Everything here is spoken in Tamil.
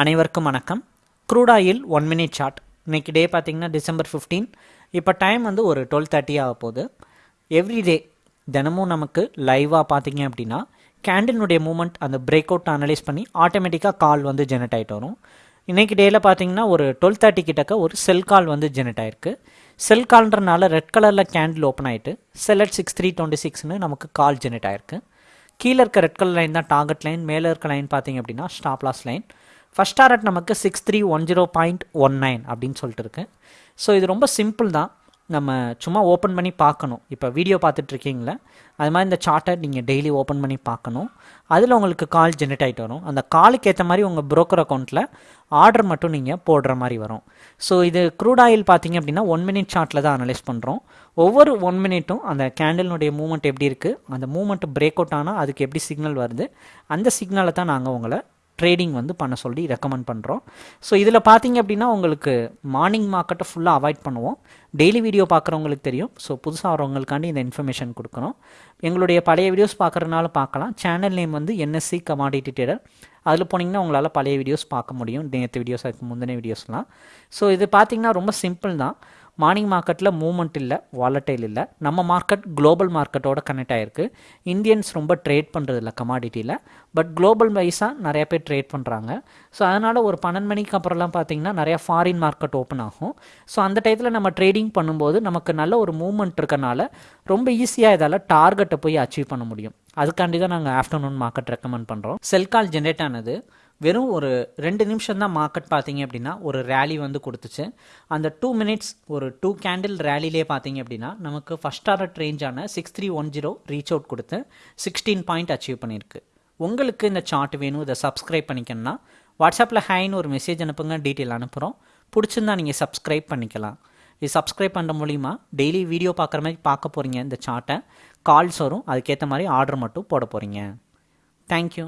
அனைவருக்கும் வணக்கம். க்ரூடாயில் ஒன் மினிட் சார்ட் இன்றைக்கி டே பார்த்தீங்கன்னா டிசம்பர் ஃபிஃப்டீன் இப்போ டைம் வந்து ஒரு டுவெல் தேர்ட்டி ஆக போகுது. எவ்ரிடே தினமும் நமக்கு லைவாக பார்த்தீங்க அப்படின்னா கேண்டிலுடைய மூமெண்ட் அந்த பிரேக் அவுட் அனலைஸ் பண்ணி ஆட்டோமேட்டிக்காக கால் வந்து ஜெனரேட் ஆகிட்டு வரும். இன்றைக்கி டேயில் பார்த்தீங்கன்னா ஒரு டுவெல் தேர்ட்டி கிட்டக்க ஒரு செல் கால் வந்து ஜெனரேட் ஆயிருக்கு. செல் கால்ன்றனால ரெட் கலரில் கேண்டில் ஓப்பன் ஆகிட்டு அட் சிக்ஸ் த்ரீ டுவெண்ட்டி சிக்ஸ்னு நமக்கு கால் ஜெனரேட் ஆயிருக்கு. கீழே இருக்க ரெட் கலர் லைன் தான் டார்கெட் லைன் மேலே இருக்க லைன் பார்த்தீங்க அப்படின்னா stop loss line first target நமக்கு six three one zero point one nine அப்படின்னு சொல்லிட்டு இருக்கு. ஸோ இது ரொம்ப சிம்பிள் தான். நம்ம சும்மா ஓப்பன் பண்ணி பார்க்கணும். இப்போ வீடியோ பார்த்துட்ருக்கீங்களே அது மாதிரி இந்த சார்ட்டை நீங்கள் டெய்லி ஓப்பன் பண்ணி பார்க்கணும். அதில் உங்களுக்கு கால் ஜென்ரேட் ஆகிட்டு வரும். அந்த காலுக்கு ஏற்ற மாதிரி உங்கள் ப்ரோக்கர் அக்கௌண்ட்டில் ஆர்டர் மட்டும் நீங்கள் போடுற மாதிரி வரும். ஸோ இது க்ரூட் ஆயில் பார்த்தீங்க அப்படின்னா ஒன் மினிட் சார்ட்டில் தான் அனலைஸ் பண்ணுறோம் ஒவ்வொரு ஒன் மினிட்டும் அந்த கேண்டலினுடைய மூமெண்ட் எப்படி இருக்குது அந்த மூமெண்ட் பிரேக் அவுட் ஆனால் அதுக்கு எப்படி சிக்னல் வருது? அந்த சிக்னலை தான் நாங்கள் உங்களை ட்ரேடிங் வந்து பண்ண சொல்லி ரெக்கமெண்ட் பண்ணுறோம் ஸோ இதில் பார்த்தீங்க அப்படின்னா உங்களுக்கு மார்னிங் மார்க்கெட்டை ஃபுல்லாக அவாய்ட் பண்ணுவோம். டெய்லி வீடியோ பார்க்குறவங்களுக்கு தெரியும். ஸோ புதுசாக வரவங்களுக்காண்டி இந்த இன்ஃபர்மேஷன் கொடுக்குறோம் எங்களுடைய பழைய வீடியோஸ் பார்க்குறதுனால பார்க்கலாம் சேனல் நேம் வந்து என்எஸ்சி கமாடிட்டி ட்ரேடர் அதில் போனீங்கன்னா உங்களால் பழைய வீடியோஸ் பார்க்க முடியும். நேற்று வீடியோஸ் அதுக்கு முந்தின வீடியோஸ்லாம் ஸோ இது பார்த்தீங்கன்னா ரொம்ப சிம்பிள் தான். மார்னிங் மார்க்கெட்டில் மூவ்மெண்ட் இல்லை வாலட்டைல் இல்லை. நம்ம மார்க்கெட் குளோபல் மார்க்கெட்டோட கனெக்ட் ஆகிருக்கு இந்தியன்ஸ் ரொம்ப ட்ரேட் பண்ணுறதில்ல கமாடிட்டியில் பட் குளோபல் வைஸாக நிறையா பேர் ட்ரேட் பண்ணுறாங்க ஸோ அதனால் ஒரு பன்னெண்டு மணிக்கு அப்புறம்லாம் பார்த்திங்கன்னா நிறையா ஃபாரின் மார்க்கெட் ஓப்பன் ஆகும். ஸோ அந்த டயத்தில் நம்ம ட்ரேடிங் பண்ணும்போது நமக்கு நல்ல ஒரு மூவ்மெண்ட் இருக்கனால ரொம்ப ஈஸியாக இதால் டார்கெட்டை போய் அச்சீவ் பண்ண முடியும். அதுக்காண்டி தான் நாங்கள் ஆஃப்டர்நூன் மார்க்கெட் ரெக்கமெண்ட் பண்ணுறோம் செல் கால் ஜென்ரேட் ஆனது. வெறும் ஒரு ரெண்டு நிமிஷம் தான் மார்க்கெட் பார்த்தீங்க அப்படின்னா ஒரு ரேலி வந்து கொடுத்துச்சு. அந்த டூ மினிட்ஸ் ஒரு டூ கேண்டில் ரேலிலே பார்த்தீங்க அப்படின்னா நமக்கு first target ரேஞ்சான six three one zero reach out கொடுத்து சிக்ஸ்டீன் பாயிண்ட் அச்சீவ் பண்ணியிருக்கு. உங்களுக்கு இந்த சார்ட் வேணும் இதை சப்ஸ்கிரைப் பண்ணிக்கணும்னா வாட்ஸ்அப்பில் ஹேன்னு ஒரு மெசேஜ் அனுப்புங்க டீட்டெயில் அனுப்புகிறோம் பிடிச்சிருந்தா நீங்கள் சப்ஸ்கிரைப் பண்ணிக்கலாம். இது சப்ஸ்கிரைப் பண்ணுற மூலிமா டெய்லி வீடியோ பார்க்குற மாதிரி பார்க்க போகிறீங்க இந்த சார்ட்டை கால்ஸ் வரும் அதுக்கேற்ற மாதிரி ஆர்டர் மட்டும் போட போகிறீங்க தேங்க்யூ